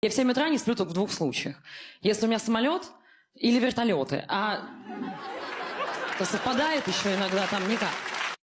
Я в 7 утра не сплю только в двух случаях. Если у меня самолет или вертолеты. А это совпадает еще иногда там никак.